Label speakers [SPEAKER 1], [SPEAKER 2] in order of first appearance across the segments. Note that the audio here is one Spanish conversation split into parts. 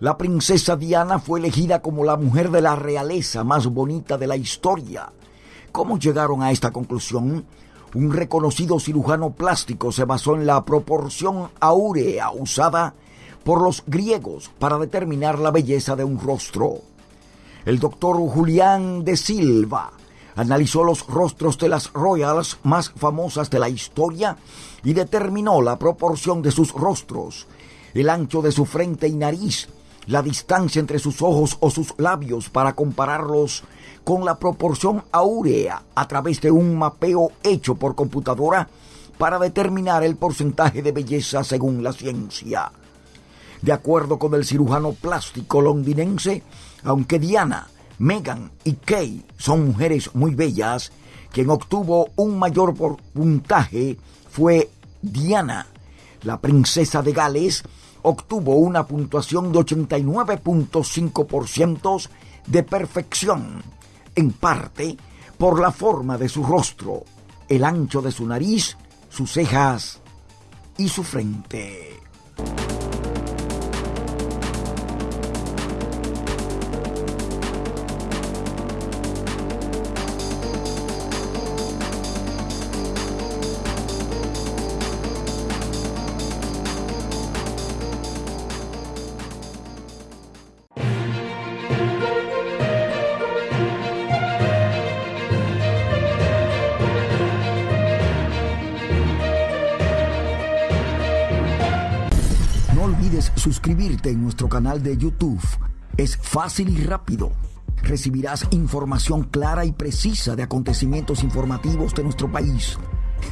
[SPEAKER 1] La princesa Diana fue elegida como la mujer de la realeza más bonita de la historia. ¿Cómo llegaron a esta conclusión? Un reconocido cirujano plástico se basó en la proporción áurea usada por los griegos para determinar la belleza de un rostro. El doctor Julián de Silva analizó los rostros de las royals más famosas de la historia y determinó la proporción de sus rostros, el ancho de su frente y nariz, la distancia entre sus ojos o sus labios para compararlos con la proporción áurea a través de un mapeo hecho por computadora para determinar el porcentaje de belleza según la ciencia. De acuerdo con el cirujano plástico londinense, aunque Diana, Megan y Kay son mujeres muy bellas, quien obtuvo un mayor puntaje fue Diana, la princesa de Gales, obtuvo una puntuación de 89.5% de perfección, en parte por la forma de su rostro, el ancho de su nariz, sus cejas y su frente. Suscribirte en nuestro canal de YouTube. Es fácil y rápido. Recibirás información clara y precisa de acontecimientos informativos de nuestro país.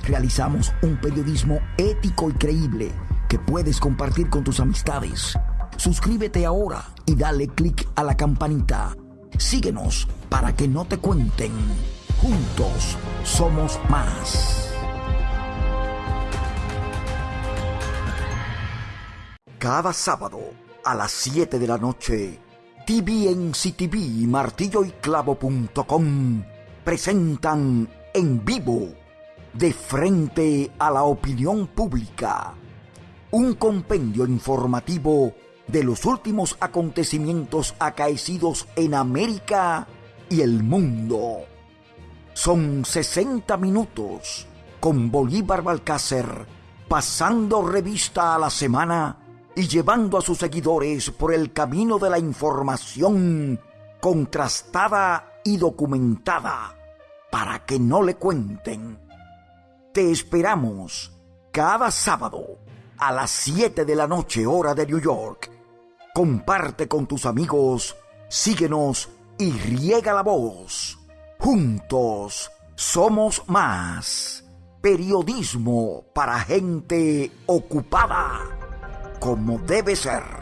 [SPEAKER 1] Realizamos un periodismo ético y creíble que puedes compartir con tus amistades. Suscríbete ahora y dale clic a la campanita. Síguenos para que no te cuenten. Juntos somos más. Cada sábado a las 7 de la noche, TVNCTV y martilloyclavo.com presentan en vivo, de frente a la opinión pública, un compendio informativo de los últimos acontecimientos acaecidos en América y el mundo. Son 60 minutos con Bolívar Balcácer pasando revista a la semana y llevando a sus seguidores por el camino de la información contrastada y documentada para que no le cuenten. Te esperamos cada sábado a las 7 de la noche hora de New York. Comparte con tus amigos, síguenos y riega la voz. Juntos somos más. Periodismo para gente ocupada como debe ser.